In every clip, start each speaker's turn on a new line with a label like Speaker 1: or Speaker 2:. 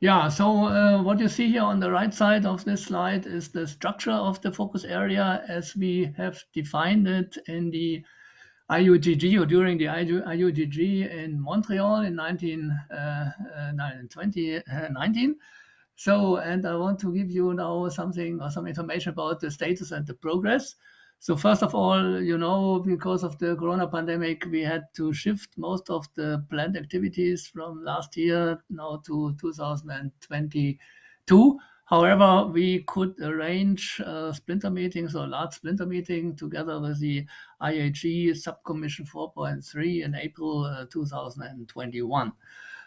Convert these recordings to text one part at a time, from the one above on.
Speaker 1: Yeah, so uh, what you see here on the right side of this slide is the structure of the focus area as we have defined it in the IUGG or during the IUGG in Montreal in 19, uh, uh, 2019. So, and I want to give you now something or some information about the status and the progress. So first of all, you know, because of the corona pandemic, we had to shift most of the planned activities from last year now to 2022. However, we could arrange uh, splinter meetings or large splinter meeting together with the IAG subcommission 4.3 in April uh, 2021.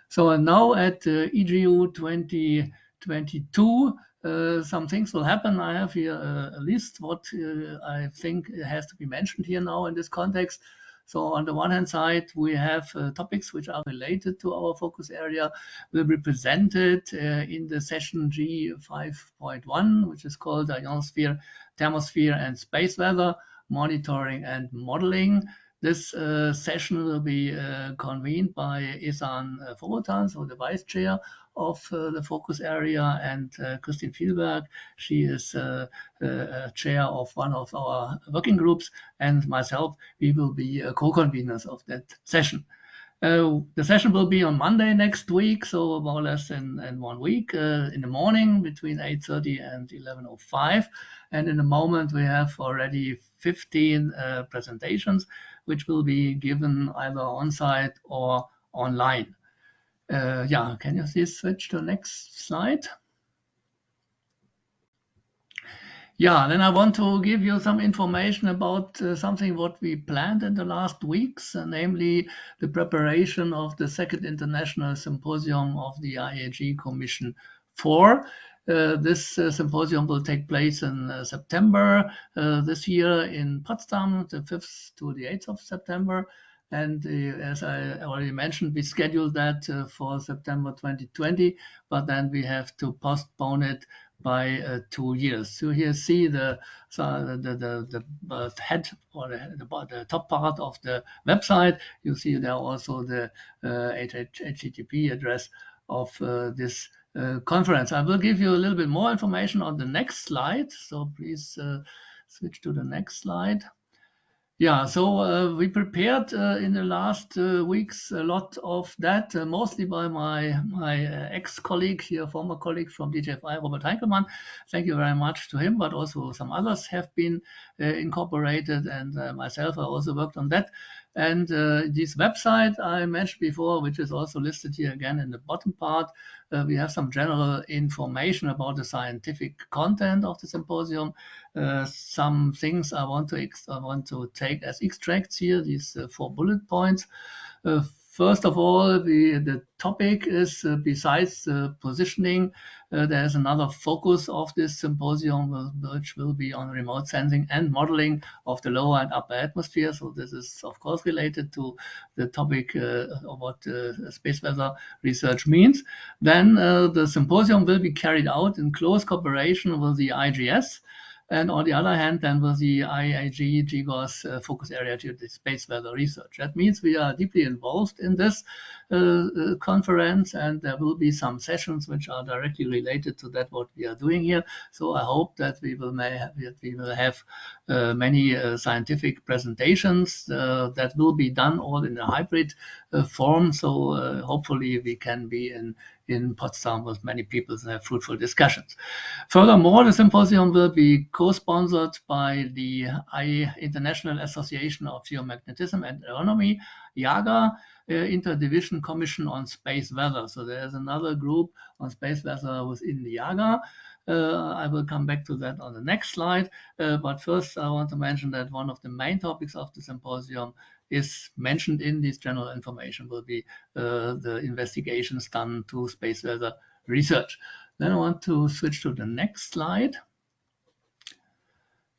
Speaker 1: So now at uh, EGU 2022, uh, some things will happen. I have here a, a list what uh, I think has to be mentioned here now in this context. So on the one hand side, we have uh, topics which are related to our focus area will be presented uh, in the session G5.1, which is called Ionosphere, Thermosphere and Space Weather, Monitoring and Modeling. This uh, session will be uh, convened by Ehsan Forootan, so the vice chair of uh, the focus area, and uh, Christine Vielberg, she is uh, chair of one of our working groups, and myself, we will be co-conveners of that session. Uh, the session will be on Monday next week, so more or less in, in one week uh, in the morning between 8.30 and 11.05. And in a moment, we have already 15 uh, presentations, which will be given either on-site or online. Uh, yeah, can you please switch to the next slide? Yeah, then I want to give you some information about uh, something what we planned in the last weeks, uh, namely the preparation of the second international symposium of the IAG Commission 4. Uh, this uh, symposium will take place in uh, September this year in Potsdam, the 5th to the 8th of September. And uh, as I already mentioned, we scheduled that uh, for September 2020, but then we have to postpone it by uh, two years. So here see the so the the, the head or the, the, the, top part of the website. You see there also the uh, HTTP address of this conference. I will give you a little bit more information on the next slide. So please switch to the next slide. Yeah, so uh, we prepared uh, in the last uh, weeks a lot of that, uh, mostly by my my uh, ex-colleague here, former colleague from DGFI, Robert Heinkelmann. Thank you very much to him, but also some others have been uh, incorporated, and myself, I also worked on that. And this website I mentioned before, which is also listed here again in the bottom part, uh, we have some general information about the scientific content of the symposium. Uh, some things I want to I want to take as extracts here. These uh, four bullet points. Uh, First of all, the, the topic is uh, besides the positioning, uh, there's another focus of this symposium, which will be on remote sensing and modeling of the lower and upper atmosphere. So this is, of course, related to the topic uh, of what uh, space weather research means. Then uh, the symposium will be carried out in close cooperation with the IGS, and on the other hand, then with the IAG GGOS uh, focus area to the space weather research. That means we are deeply involved in this uh, uh, conference and there will be some sessions which are directly related to that what we are doing here. So I hope that we will, may have, we will have uh, many uh, scientific presentations uh, that will be done all in a hybrid form. So hopefully we can be in in Potsdam with many people and have fruitful discussions. Furthermore, the symposium will be co-sponsored by the International Association of Geomagnetism and Aeronomy, IAGA, uh, Interdivision Commission on Space Weather. So there's another group on space weather within the IAGA. Uh, I will come back to that on the next slide. Uh, but first, I want to mention that one of the main topics of the symposium is mentioned in this general information will be uh, the investigations done to space weather research. Then I want to switch to the next slide.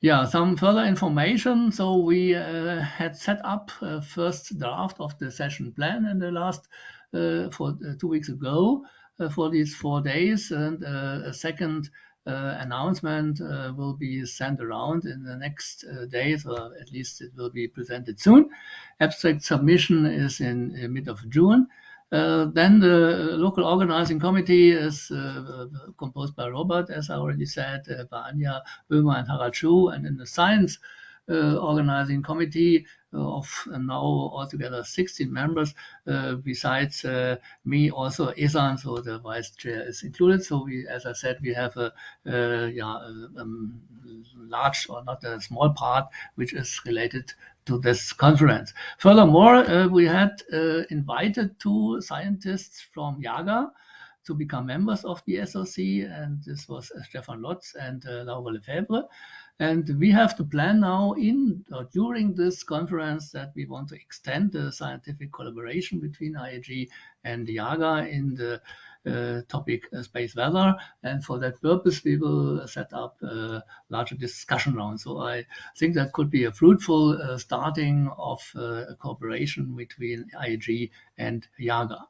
Speaker 1: Yeah, some further information. So we uh, had set up a first draft of the session plan in the last uh, for uh, two weeks ago uh, for these four days, and uh, a second uh, announcement uh, will be sent around in the next uh, days, or at least it will be presented soon. Abstract submission is in, in mid of June. Uh, then the local organizing committee is uh, composed by Robert, as I already said, uh, by Anja Böhmer and Harald Schuh, and in the science organizing committee of now altogether 16 members. Uh, besides uh, me, also Ehsan, so the vice chair is included. So we, as I said, we have a, yeah, um, large or not a small part which is related to this conference. Furthermore, uh, we had uh, invited two scientists from IAGA to become members of the SOC, and this was uh, Stefan Lotz and Laura Lefèvre. And we have the plan now in or during this conference that we want to extend the scientific collaboration between IAG and IAGA in the uh, topic uh, space weather. And for that purpose, we will set up a larger discussion round. So I think that could be a fruitful uh, starting of uh, a cooperation between IAG and IAGA.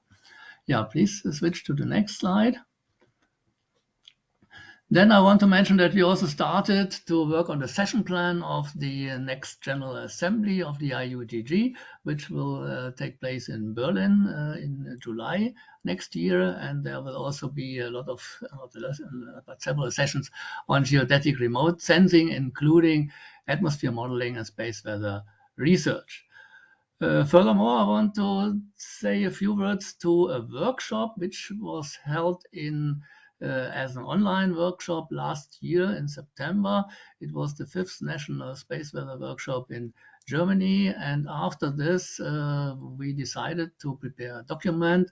Speaker 1: Yeah, please switch to the next slide. Then I want to mention that we also started to work on the session plan of the next General Assembly of the IUGG, which will uh, take place in Berlin uh, in July next year. And there will also be a lot of, uh, several sessions on geodetic remote sensing, including atmosphere modeling and space weather research. Uh, furthermore, I want to say a few words to a workshop which was held in uh, as an online workshop last year in September. It was the fifth National Space Weather Workshop in Germany. And after this, uh, we decided to prepare a document,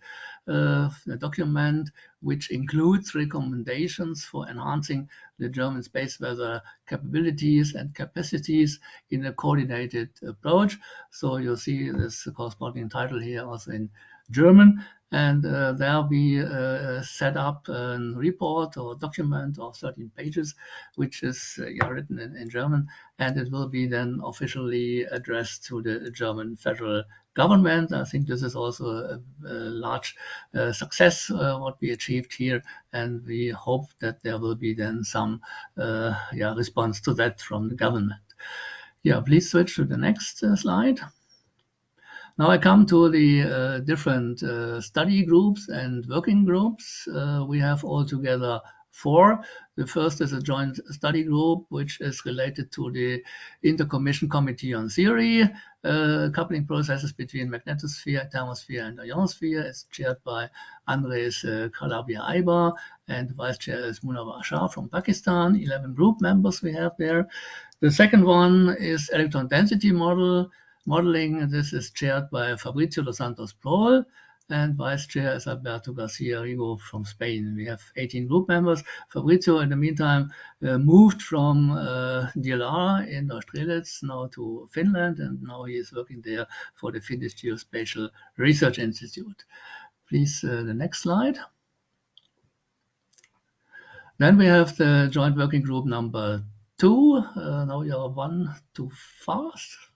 Speaker 1: uh, a document which includes recommendations for enhancing the German space weather capabilities and capacities in a coordinated approach. So you'll see this corresponding title here also in German and uh, there we uh, set up a report or document of 13 pages, which is uh, yeah, written in, in, German, and it will be then officially addressed to the German federal government. I think this is also a, a large uh, success uh, what we achieved here, and we hope that there will be then some uh, yeah, response to that from the government. Yeah, please switch to the next slide. Now I come to the uh, different uh, study groups and working groups. Uh, we have altogether four. The first is a joint study group, which is related to the Intercommission Committee on Theory, uh, coupling processes between magnetosphere, thermosphere, and ionosphere. It's chaired by Andres uh, Calabia Aibar, and vice chair is Munawar Shah from Pakistan. 11 group members we have there. The second one is electron density model, Modeling, this is chaired by Fabricio dos Santos Prol, and vice chair is Alberto Garcia Rigo from Spain. We have 18 group members. Fabricio, in the meantime, uh, moved from uh, DLR in Neustrelitz now to Finland, and now he is working there for the Finnish Geospatial Research Institute. Please, uh, the next slide. Then we have the joint working group number two. Uh, now you are one too fast.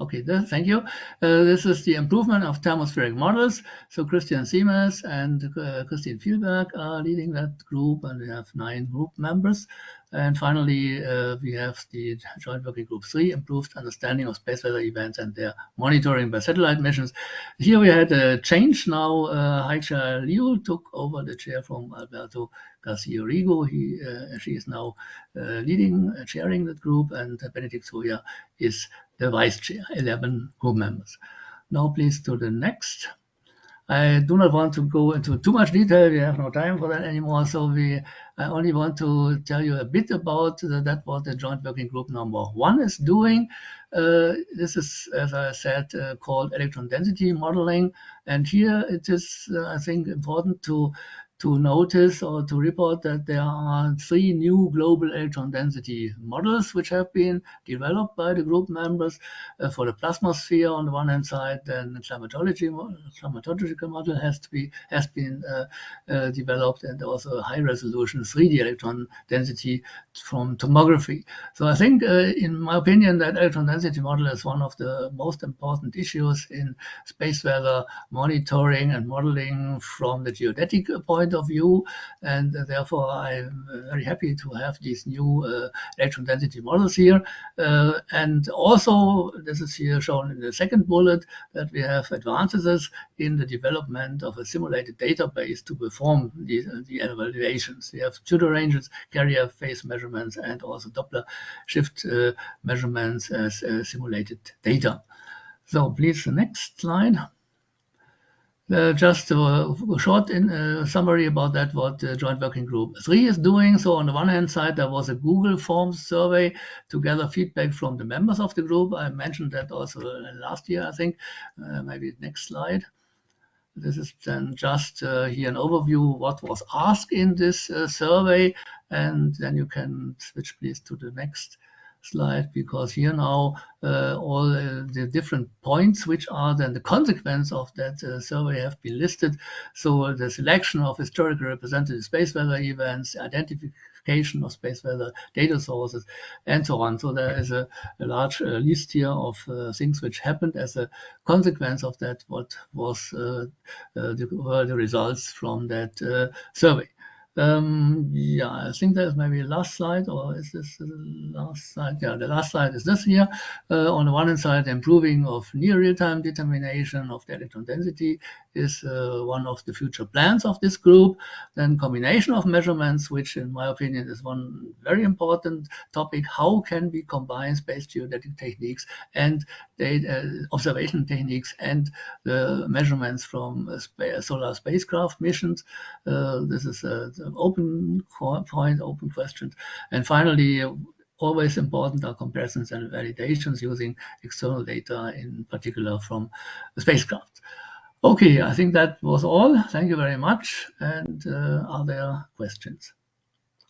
Speaker 1: Okay, thank you. Uh, this is the improvement of thermospheric models. So Christian Siemes and uh, Christine Vielberg are leading that group, and we have nine group members. And finally, uh, we have the Joint Working Group 3, Improved Understanding of Space Weather Events and Their Monitoring by Satellite Missions. Here we had a change now. Uh, Haixia Lyu took over the chair from Alberto Garcia Rigo. He, uh, she is now uh, leading, uh, chairing that group, and Benedikt Soja is the vice chair, 11 group members. Now please to the next. I do not want to go into too much detail. We have no time for that anymore. So we, I only want to tell you a bit about the, that what the joint working group number one is doing. Uh, this is, as I said, uh, called electron density modeling. And here it is, uh, I think, important to to notice or to report that there are three new global electron density models which have been developed by the group members uh, for the plasma sphere on the one hand side, then the climatology climatological model has to be has been uh, uh, developed and also high resolution 3D electron density from tomography. So I think, uh, in my opinion, that electron density model is one of the most important issues in space weather monitoring and modeling from the geodetic point point of view. And therefore, I'm very happy to have these new uh, electron density models here. Uh, and also, this is here shown in the second bullet, that we have advances in the development of a simulated database to perform the, the evaluations. We have pseudo ranges, carrier phase measurements, and also Doppler shift uh, measurements as simulated data. So please, the next slide. Uh, just a, short in, uh, summary about that, what the Joint Working Group 3 is doing. So on the one hand side, there was a Google Forms survey to gather feedback from the members of the group. I mentioned that also last year, I think. Uh, maybe next slide. This is then just uh, here an overview what was asked in this uh, survey. And then you can switch please to the next slide because here now uh, all uh, the different points which are then the consequence of that uh, survey have been listed. So the selection of historically representative space weather events, identification of space weather data sources, and so on. So there is a, a large uh, list here of uh, things which happened as a consequence of that, what was uh, the, were the results from that survey. Um, yeah, I think there's maybe the last slide, or is this the last slide? Yeah, the last slide is this here. Uh, on the one hand side, improving of near real-time determination of the electron density is uh, one of the future plans of this group. Then combination of measurements, which in my opinion is one very important topic. How can we combine space geodetic techniques and data, uh, observation techniques and the measurements from uh, solar spacecraft missions? Uh, this is a open point, open questions. And finally, always important are comparisons and validations using external data, in particular from spacecraft. Okay, I think that was all. Thank you very much. And uh, are there questions?